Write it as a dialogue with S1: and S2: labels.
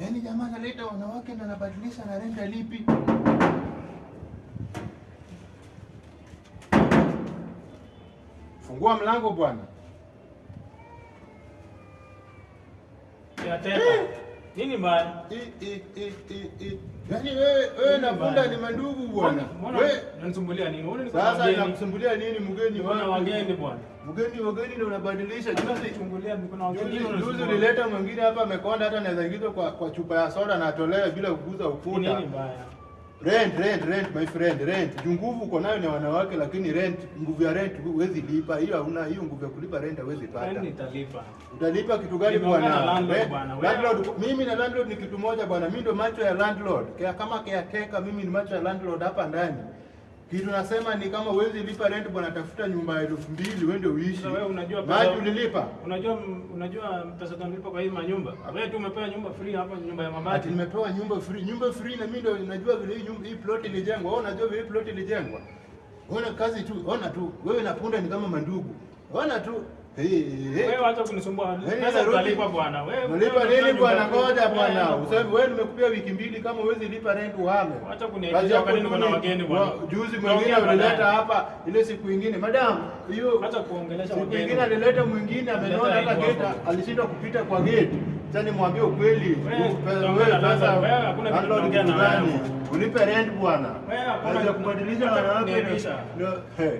S1: Yaani jamaa analeta wanawake na anabadilisha na renda lipi? Fungua mlango bwana.
S2: Ya tena. Nini mbaya?
S1: I, i, i, i, i. Yaani wewe wewe na punda ni mandugu bwana. Wewe
S2: unanisumbulia nini? Unaona nini?
S1: sasa nakusumbulia nini mgeni
S2: bwana? na wageni bwana.
S1: Mgeni wageni ndio unabadilisha juzi.
S2: Chungulia niko na wageni.
S1: Juzi ulileta mwingine hapa amekonda hata anaweza ingizwa kwa, kwa chupa ya soda na atolewe bila kuguza ukuta.
S2: Nini mbaya?
S1: Rent, rent, rent my friend, rent. Juu nguvu uko nayo ni wanawake, lakini rent, nguvu ya rent huwezi lipa. Hiyo hauna hiyo nguvu ya kulipa rent huwezi pata.
S2: Nitalipa.
S1: Utalipa kitu gani bwana?
S2: na landlord
S1: mimi na landlord ni kitu moja bwana. Mimi ndo macho ya landlord. Kaya kama caretaker mimi ni macho ya landlord hapa ndani. Kitu nasema ni kama uwezi lipa rent bwana, tafuta nyumba ya elfu mbili uende uishi.
S2: Wewe unajua pesa-
S1: Maji ulilipa?
S2: Unajua unajua pesa tunalipa kwa hii manyumba. Wewe tu umepewa nyumba free hapa nyumba ya mabati.
S1: Ati nimepewa nyumba free. Nyumba free na mimi ndio najua vile hii nyumba hii plot ilijengwa. Wewe unajua vile hii plot ilijengwa. Ona kazi tu, ona tu. Wewe na punda ni kama mandugu. Ona tu.
S2: Wewe acha kunisumbua. Pesa utalipa bwana. Wewe
S1: Unalipa nini bwana? Ngoja bwana. Useme wewe nimekupia wiki mbili kama huwezi lipa rent uhame.
S2: Acha kuniaibisha wakati niko na wageni bwana.
S1: Juzi mwingine alileta hapa ile siku ingine. Madam, hiyo
S2: Acha kuongelesha
S1: siku
S2: wageni.
S1: ingine alileta mwingine amenona hata
S2: aibu
S1: alishindwa kupita kwa gate. Sasa nimwambie ukweli.
S2: Wewe, na
S1: pesa
S2: hakuna kitu
S1: landlord
S2: na wewe.
S1: Ulipe rent bwana.
S2: Wewe, hakuna-
S1: kubadilisha Hey.